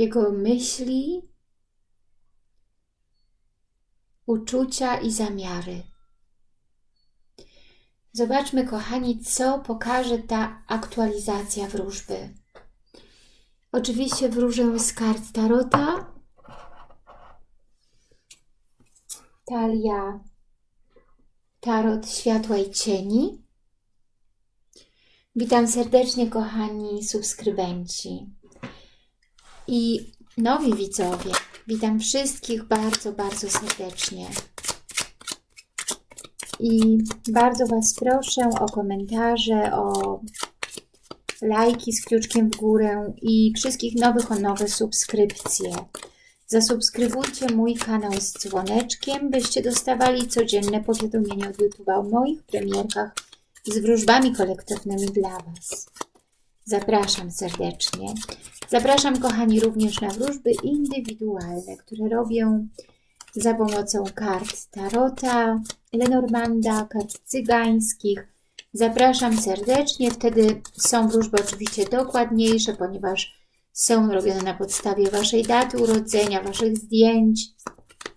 jego myśli, uczucia i zamiary. Zobaczmy, kochani, co pokaże ta aktualizacja wróżby. Oczywiście wróżę z kart Tarota. Talia Tarot Światła i Cieni. Witam serdecznie, kochani subskrybenci i nowi widzowie. Witam wszystkich bardzo, bardzo serdecznie. I bardzo Was proszę o komentarze, o lajki z kluczkiem w górę i wszystkich nowych o nowe subskrypcje. Zasubskrybujcie mój kanał z dzwoneczkiem, byście dostawali codzienne powiadomienia od YouTube'a o moich premierkach z wróżbami kolektywnymi dla Was. Zapraszam serdecznie. Zapraszam, kochani, również na wróżby indywidualne, które robię za pomocą kart Tarota, Lenormanda, kart cygańskich. Zapraszam serdecznie. Wtedy są wróżby oczywiście dokładniejsze, ponieważ są robione na podstawie Waszej daty urodzenia, Waszych zdjęć,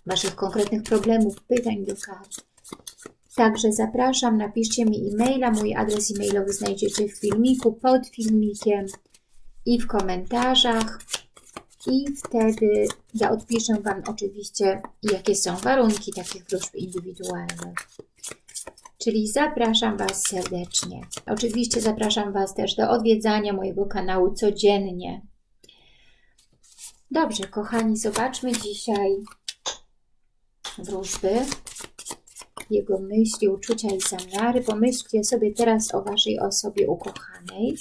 Waszych konkretnych problemów, pytań do kart. Także zapraszam, napiszcie mi e-maila. Mój adres e-mailowy znajdziecie w filmiku, pod filmikiem i w komentarzach. I wtedy ja odpiszę Wam oczywiście, jakie są warunki takich wróżb indywidualnych. Czyli zapraszam Was serdecznie. Oczywiście zapraszam Was też do odwiedzania mojego kanału codziennie. Dobrze, kochani, zobaczmy dzisiaj wróżby jego myśli, uczucia i zamiary. Pomyślcie sobie teraz o Waszej osobie ukochanej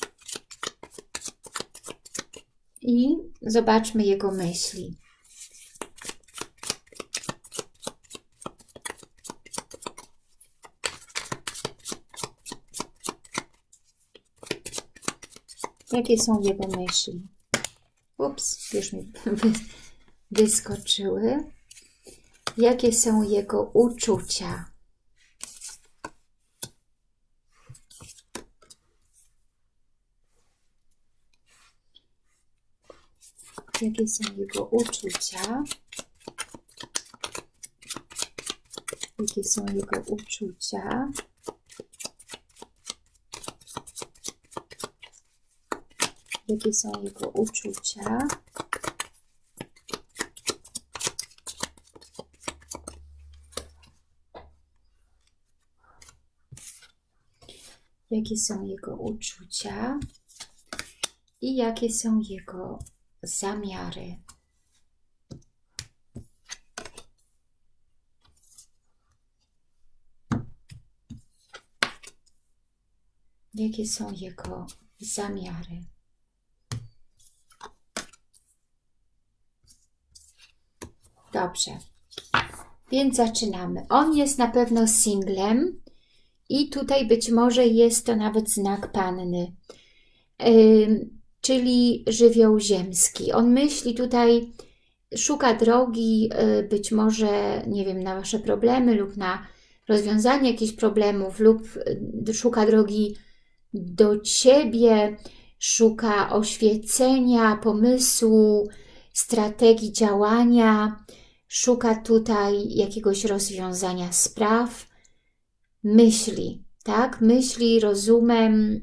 i zobaczmy jego myśli. Jakie są jego myśli? Ups, już mi wyskoczyły. Jakie są jego uczucia? Jakie są jego uczucia, jakie są jego uczucia. Jakie są jego uczucia? Jakie są jego uczucia i jakie są jego zamiary. Jakie są jego zamiary? Dobrze. Więc zaczynamy. On jest na pewno singlem i tutaj być może jest to nawet znak panny. Czyli żywioł ziemski. On myśli tutaj, szuka drogi y, być może, nie wiem, na Wasze problemy lub na rozwiązanie jakichś problemów lub y, szuka drogi do Ciebie, szuka oświecenia, pomysłu, strategii działania, szuka tutaj jakiegoś rozwiązania spraw, myśli, tak? Myśli rozumem,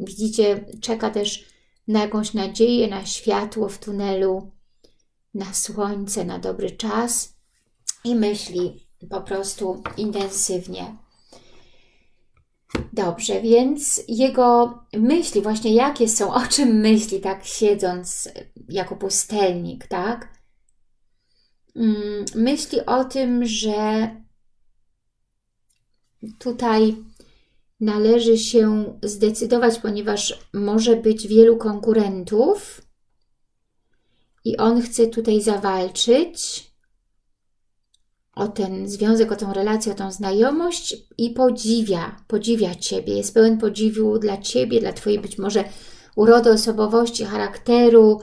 widzicie, czeka też na jakąś nadzieję, na światło w tunelu, na słońce, na dobry czas i myśli po prostu intensywnie. Dobrze, więc jego myśli, właśnie jakie są, o czym myśli, tak siedząc jako pustelnik, tak? Mm, myśli o tym, że tutaj należy się zdecydować, ponieważ może być wielu konkurentów. I on chce tutaj zawalczyć o ten związek, o tą relację, o tą znajomość i podziwia, podziwia Ciebie, jest pełen podziwu dla Ciebie, dla Twojej być może urody osobowości, charakteru,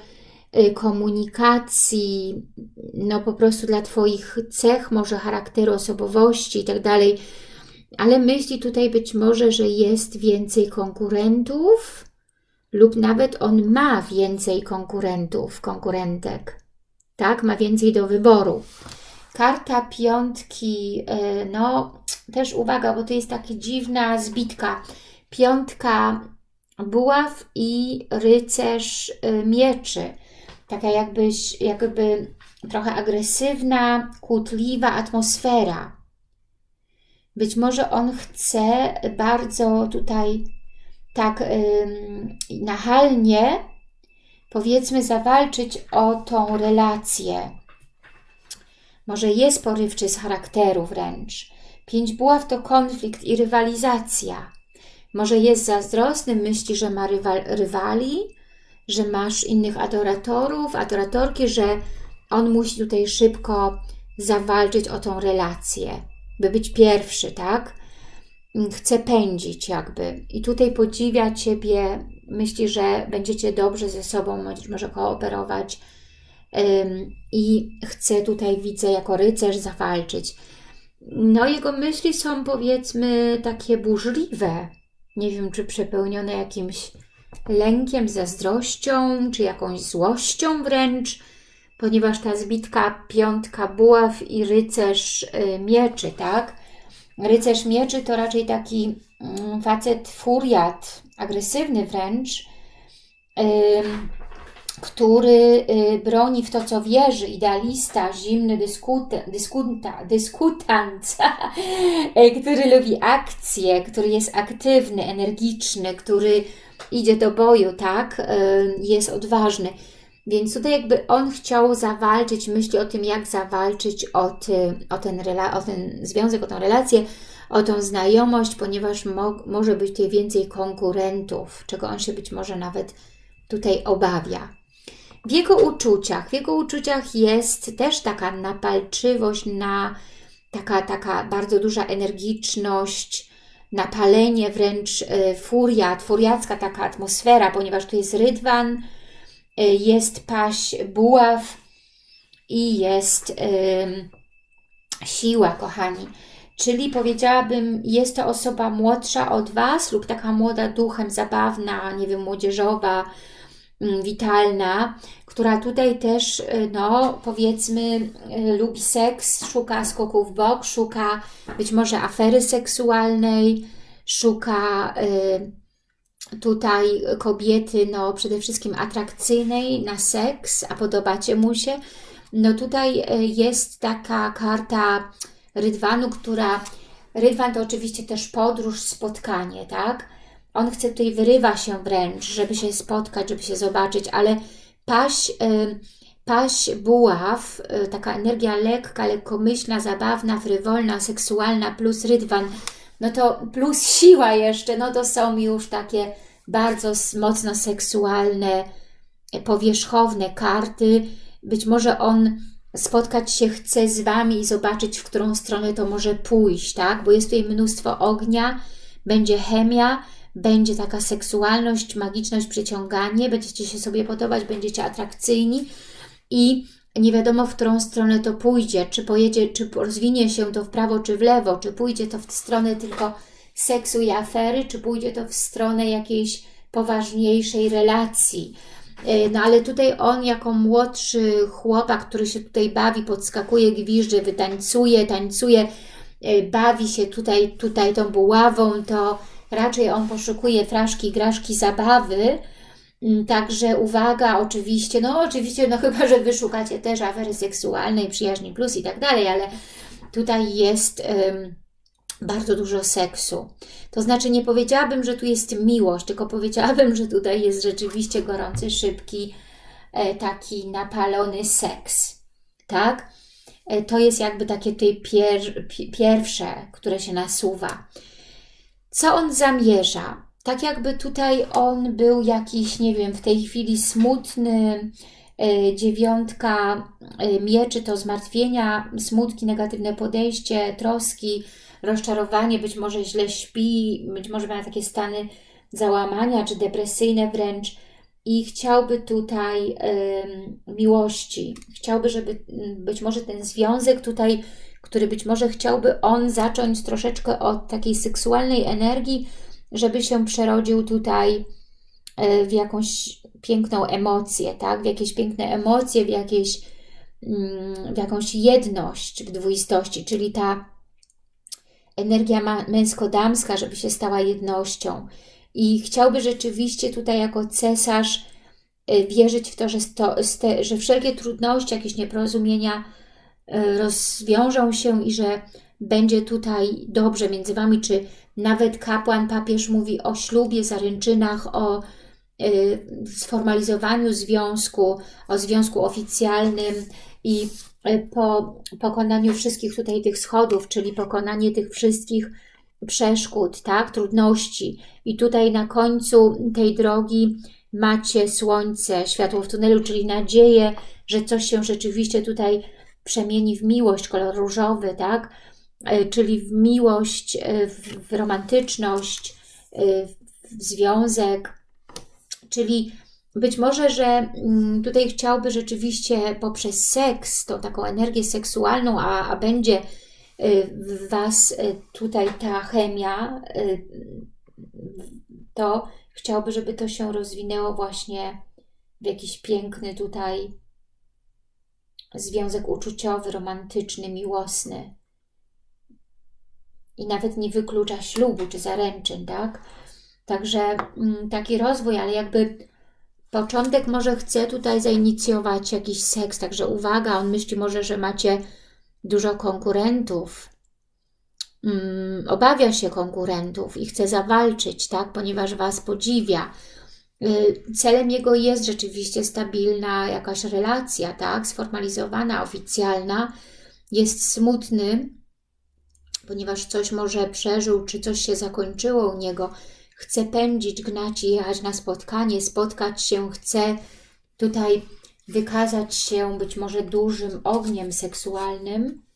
y, komunikacji, no po prostu dla Twoich cech, może charakteru, osobowości i tak dalej, ale myśli tutaj być może, że jest więcej konkurentów lub nawet on ma więcej konkurentów, konkurentek, tak? Ma więcej do wyboru. Karta piątki, e, no też uwaga, bo to jest taka dziwna zbitka. Piątka buław i rycerz e, mieczy. Taka jakbyś, jakby trochę agresywna, kłótliwa atmosfera. Być może on chce bardzo tutaj tak nachalnie, powiedzmy, zawalczyć o tą relację. Może jest porywczy z charakteru wręcz. Pięć buław to konflikt i rywalizacja. Może jest zazdrosny, myśli, że ma rywal, rywali, że masz innych adoratorów, adoratorki, że on musi tutaj szybko zawalczyć o tą relację, by być pierwszy, tak? chce pędzić jakby. I tutaj podziwia Ciebie, myśli, że będziecie dobrze ze sobą, może kooperować i chce tutaj, widzę, jako rycerz zawalczyć. No, jego myśli są powiedzmy takie burzliwe. Nie wiem, czy przepełnione jakimś lękiem, zazdrością, czy jakąś złością wręcz, ponieważ ta zbitka piątka buław i rycerz y, mieczy, tak? Rycerz mieczy to raczej taki mm, facet furiat, agresywny wręcz, który y, broni w to, co wierzy, idealista, zimny dyskuta, dyskuta, dyskutant, który lubi akcję, który jest aktywny, energiczny, który idzie do boju, tak, jest odważny. Więc tutaj jakby on chciał zawalczyć, myśli o tym, jak zawalczyć o, ty, o, ten, o ten związek, o tę relację, o tą znajomość, ponieważ mo może być tutaj więcej konkurentów, czego on się być może nawet tutaj obawia. W jego uczuciach, w jego uczuciach jest też taka napalczywość, na, taka, taka bardzo duża energiczność, napalenie, wręcz y, furiat, furiacka taka atmosfera, ponieważ tu jest rydwan, jest paść buław i jest siła, kochani. Czyli powiedziałabym, jest to osoba młodsza od Was lub taka młoda duchem, zabawna, nie wiem, młodzieżowa, witalna, która tutaj też, y, no powiedzmy, y, lubi seks, szuka skoków w bok, szuka być może afery seksualnej, szuka tutaj kobiety, no przede wszystkim atrakcyjnej na seks, a podobacie mu się. No tutaj jest taka karta Rydwanu, która... Rydwan to oczywiście też podróż, spotkanie, tak? On chce tutaj, wyrywa się wręcz, żeby się spotkać, żeby się zobaczyć, ale paść, y, paść buław, y, taka energia lekka, lekkomyślna, zabawna, frywolna, seksualna, plus rydwan, no to plus siła jeszcze, no to są już takie bardzo mocno seksualne, powierzchowne karty. Być może on spotkać się chce z Wami i zobaczyć, w którą stronę to może pójść, tak? Bo jest tutaj mnóstwo ognia, będzie chemia, będzie taka seksualność, magiczność, przyciąganie, będziecie się sobie podobać, będziecie atrakcyjni i nie wiadomo, w którą stronę to pójdzie, czy pojedzie, czy rozwinie się to w prawo, czy w lewo, czy pójdzie to w stronę tylko seksu i afery, czy pójdzie to w stronę jakiejś poważniejszej relacji. E, no ale tutaj on jako młodszy chłopak, który się tutaj bawi, podskakuje, gwizdże, wytańcuje, tańcuje, e, bawi się tutaj, tutaj tą buławą, to raczej on poszukuje fraszki, graszki, zabawy, Także uwaga, oczywiście, no oczywiście, no chyba, że wyszukacie też afery seksualnej, przyjaźni plus i tak dalej, ale tutaj jest bardzo dużo seksu. To znaczy nie powiedziałabym, że tu jest miłość, tylko powiedziałabym, że tutaj jest rzeczywiście gorący, szybki, e, taki napalony seks. Tak? E, to jest jakby takie tutaj pier pierwsze, które się nasuwa. Co on zamierza? Tak jakby tutaj on był jakiś, nie wiem, w tej chwili smutny, e, dziewiątka mieczy to zmartwienia, smutki, negatywne podejście, troski, rozczarowanie, być może źle śpi, być może ma takie stany załamania czy depresyjne wręcz i chciałby tutaj y, miłości. Chciałby, żeby być może ten związek tutaj, który być może chciałby on zacząć troszeczkę od takiej seksualnej energii, żeby się przerodził tutaj e, w jakąś piękną emocję, tak? W jakieś piękne emocje, w, jakieś, mm, w jakąś jedność w dwuistości, czyli ta energia męsko-damska, żeby się stała jednością. I chciałby rzeczywiście tutaj jako cesarz e, wierzyć w to, że, sto, że wszelkie trudności, jakieś nieporozumienia e, rozwiążą się i że będzie tutaj dobrze między Wami, czy nawet kapłan, papież mówi o ślubie, zaręczynach, o y, sformalizowaniu związku, o związku oficjalnym i y, po pokonaniu wszystkich tutaj tych schodów, czyli pokonanie tych wszystkich przeszkód, tak, trudności. I tutaj na końcu tej drogi macie słońce, światło w tunelu, czyli nadzieję, że coś się rzeczywiście tutaj przemieni w miłość, kolor różowy, tak, czyli w miłość, e, w romantyczność, e, w związek, czyli być może, że mm, tutaj chciałby rzeczywiście poprzez seks, tą taką energię seksualną, a, a będzie w Was tutaj ta chemia, to chciałby, żeby to się rozwinęło właśnie w jakiś piękny tutaj związek uczuciowy, romantyczny, miłosny i nawet nie wyklucza ślubu czy zaręczyn, tak? Także mm, taki rozwój, ale jakby początek może chce tutaj zainicjować jakiś seks, także uwaga, on myśli może, że macie dużo konkurentów, mm, obawia się konkurentów i chce zawalczyć, tak? Ponieważ Was podziwia. Y, celem jego jest rzeczywiście stabilna jakaś relacja, tak? Sformalizowana, oficjalna. Jest smutny, ponieważ coś może przeżył, czy coś się zakończyło u niego, chce pędzić, gnać i jechać na spotkanie, spotkać się, chce tutaj wykazać się być może dużym ogniem seksualnym,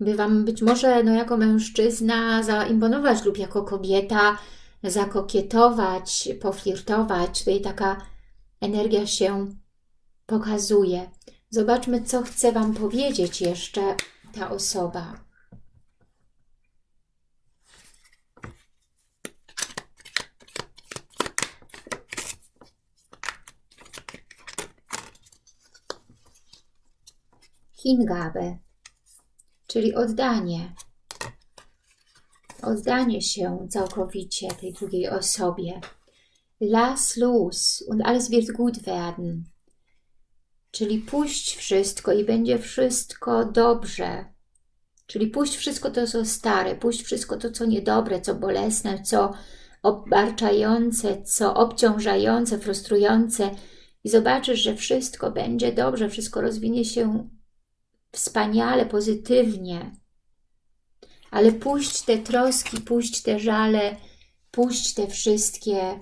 by Wam być może no, jako mężczyzna zaimponować lub jako kobieta zakokietować, poflirtować. Tutaj taka energia się pokazuje. Zobaczmy, co chce Wam powiedzieć jeszcze ta osoba. Hingabe, czyli oddanie. Oddanie się całkowicie tej drugiej osobie. Lass los und alles wird gut werden. Czyli puść wszystko i będzie wszystko dobrze. Czyli puść wszystko to, co stare, puść wszystko to, co niedobre, co bolesne, co obarczające, co obciążające, frustrujące i zobaczysz, że wszystko będzie dobrze, wszystko rozwinie się wspaniale, pozytywnie. Ale puść te troski, puść te żale, puść te wszystkie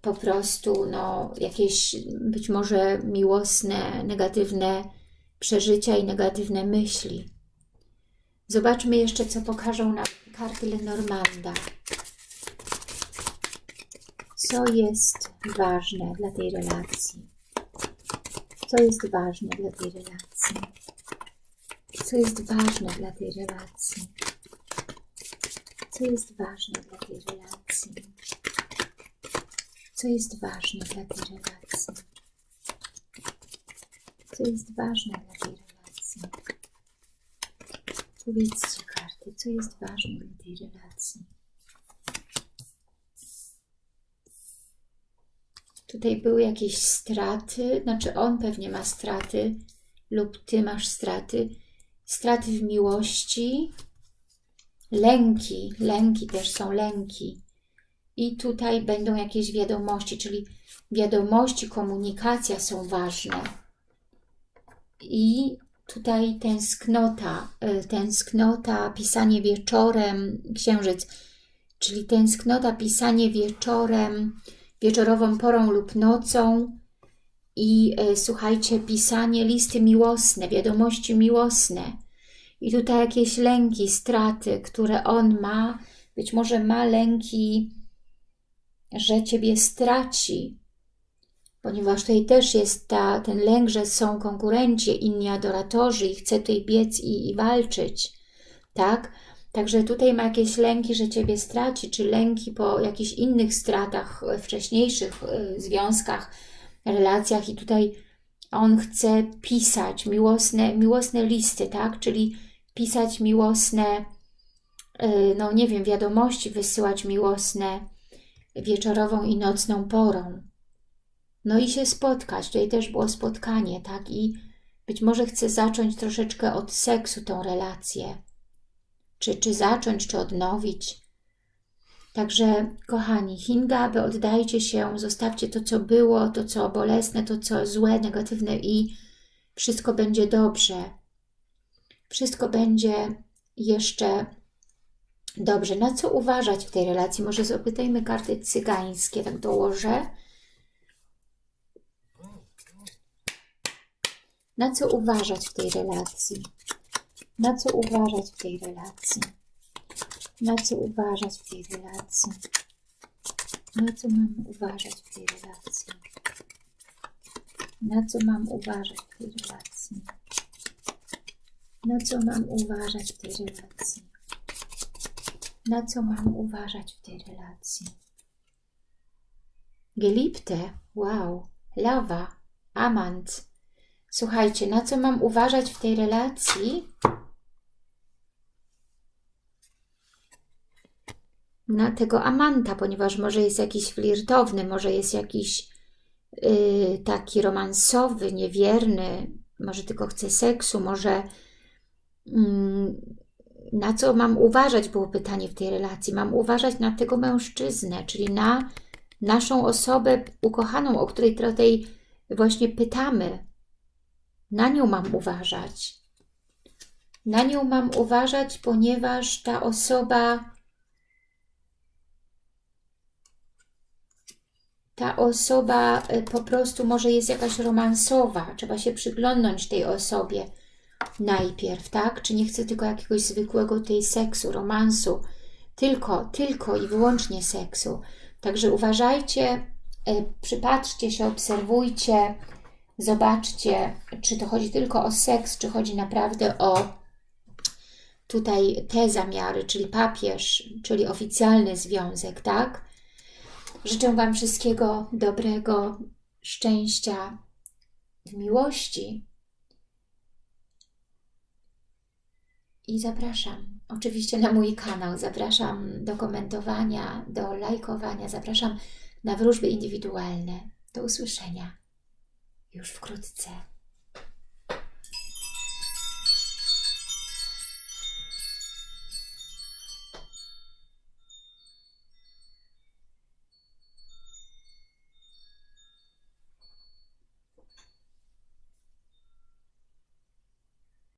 po prostu no, jakieś być może miłosne, negatywne przeżycia i negatywne myśli. Zobaczmy jeszcze, co pokażą nam karty Lenormanda. Co jest ważne dla tej relacji? Co jest ważne dla tej relacji? Co jest ważne dla tej relacji. Co jest ważne dla tej relacji. Co jest ważne dla tej relacji. Co jest ważne dla tej relacji. Powiedzcie karty, co jest ważne dla tej relacji. Tutaj były jakieś straty, znaczy on pewnie ma straty lub ty masz straty straty w miłości, lęki, lęki też są lęki. I tutaj będą jakieś wiadomości, czyli wiadomości, komunikacja są ważne. I tutaj tęsknota, y, tęsknota, pisanie wieczorem, księżyc, czyli tęsknota, pisanie wieczorem, wieczorową porą lub nocą, i e, słuchajcie, pisanie listy miłosne, wiadomości miłosne. I tutaj jakieś lęki, straty, które on ma. Być może ma lęki, że Ciebie straci, ponieważ tutaj też jest ta, ten lęk, że są konkurenci, inni adoratorzy i chce tutaj biec i, i walczyć, tak? Także tutaj ma jakieś lęki, że Ciebie straci, czy lęki po jakichś innych stratach, e, wcześniejszych e, związkach, relacjach i tutaj on chce pisać miłosne, miłosne listy, tak? Czyli pisać miłosne, e, no nie wiem, wiadomości, wysyłać miłosne wieczorową i nocną porą. No i się spotkać. Tutaj też było spotkanie, tak? I być może chce zacząć troszeczkę od seksu tą relację. Czy, czy zacząć, czy odnowić. Także, kochani, Hingaby, oddajcie się, zostawcie to, co było, to, co bolesne, to, co złe, negatywne i wszystko będzie dobrze. Wszystko będzie jeszcze dobrze. Na co uważać w tej relacji? Może zapytajmy karty cygańskie, tak dołożę. Na co uważać w tej relacji? Na co uważać w tej relacji? Na co uważać w tej relacji? Na co mam uważać w tej relacji? Na co mam uważać w tej relacji? Na co mam uważać w tej relacji? Na co mam uważać w tej relacji? Gelipte, wow, lawa, amant. Słuchajcie, na co mam uważać w tej relacji? Na tego amanta, ponieważ może jest jakiś flirtowny, może jest jakiś yy, taki romansowy, niewierny, może tylko chce seksu, może yy, na co mam uważać, było pytanie w tej relacji. Mam uważać na tego mężczyznę, czyli na naszą osobę ukochaną, o której tutaj właśnie pytamy. Na nią mam uważać. Na nią mam uważać, ponieważ ta osoba ta osoba y, po prostu może jest jakaś romansowa, trzeba się przyglądnąć tej osobie najpierw, tak? Czy nie chce tylko jakiegoś zwykłego tej seksu, romansu, tylko, tylko i wyłącznie seksu. Także uważajcie, y, przypatrzcie się, obserwujcie, zobaczcie, czy to chodzi tylko o seks, czy chodzi naprawdę o tutaj te zamiary, czyli papież, czyli oficjalny związek, tak? Życzę Wam wszystkiego dobrego, szczęścia w miłości. I zapraszam oczywiście na mój kanał, zapraszam do komentowania, do lajkowania, zapraszam na wróżby indywidualne. Do usłyszenia już wkrótce.